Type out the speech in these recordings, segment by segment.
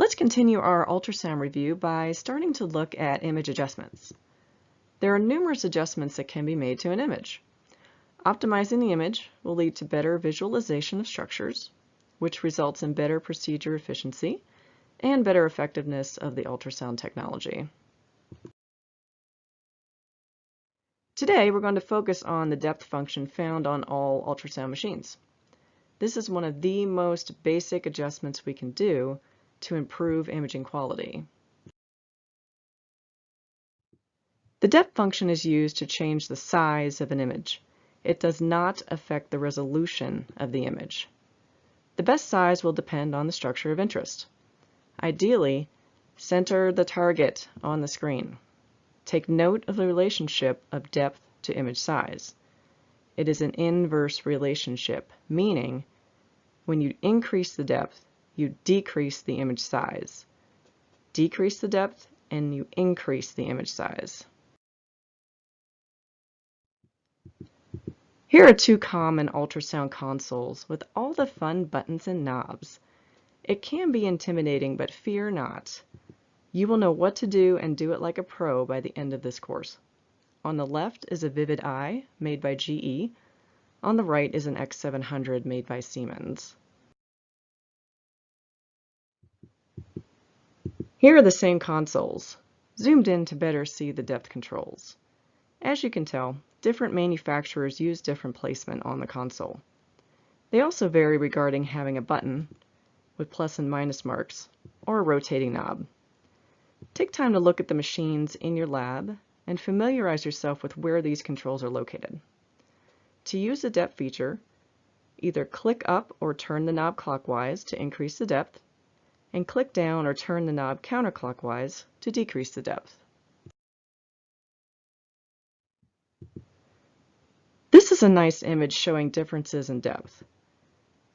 Let's continue our ultrasound review by starting to look at image adjustments. There are numerous adjustments that can be made to an image. Optimizing the image will lead to better visualization of structures, which results in better procedure efficiency and better effectiveness of the ultrasound technology. Today, we're going to focus on the depth function found on all ultrasound machines. This is one of the most basic adjustments we can do to improve imaging quality. The depth function is used to change the size of an image. It does not affect the resolution of the image. The best size will depend on the structure of interest. Ideally, center the target on the screen. Take note of the relationship of depth to image size. It is an inverse relationship, meaning when you increase the depth, you decrease the image size. Decrease the depth and you increase the image size. Here are two common ultrasound consoles with all the fun buttons and knobs. It can be intimidating, but fear not. You will know what to do and do it like a pro by the end of this course. On the left is a Vivid i made by GE. On the right is an X700 made by Siemens. Here are the same consoles, zoomed in to better see the depth controls. As you can tell, different manufacturers use different placement on the console. They also vary regarding having a button with plus and minus marks or a rotating knob. Take time to look at the machines in your lab and familiarize yourself with where these controls are located. To use the depth feature, either click up or turn the knob clockwise to increase the depth, and click down or turn the knob counterclockwise to decrease the depth. This is a nice image showing differences in depth.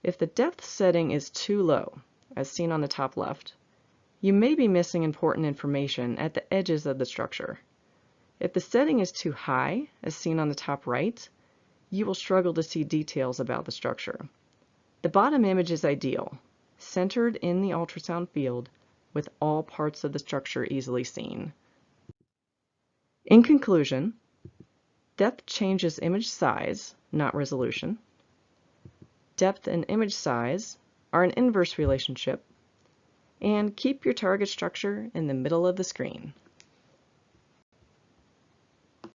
If the depth setting is too low, as seen on the top left, you may be missing important information at the edges of the structure. If the setting is too high, as seen on the top right, you will struggle to see details about the structure. The bottom image is ideal, centered in the ultrasound field with all parts of the structure easily seen. In conclusion, depth changes image size, not resolution. Depth and image size are an inverse relationship and keep your target structure in the middle of the screen.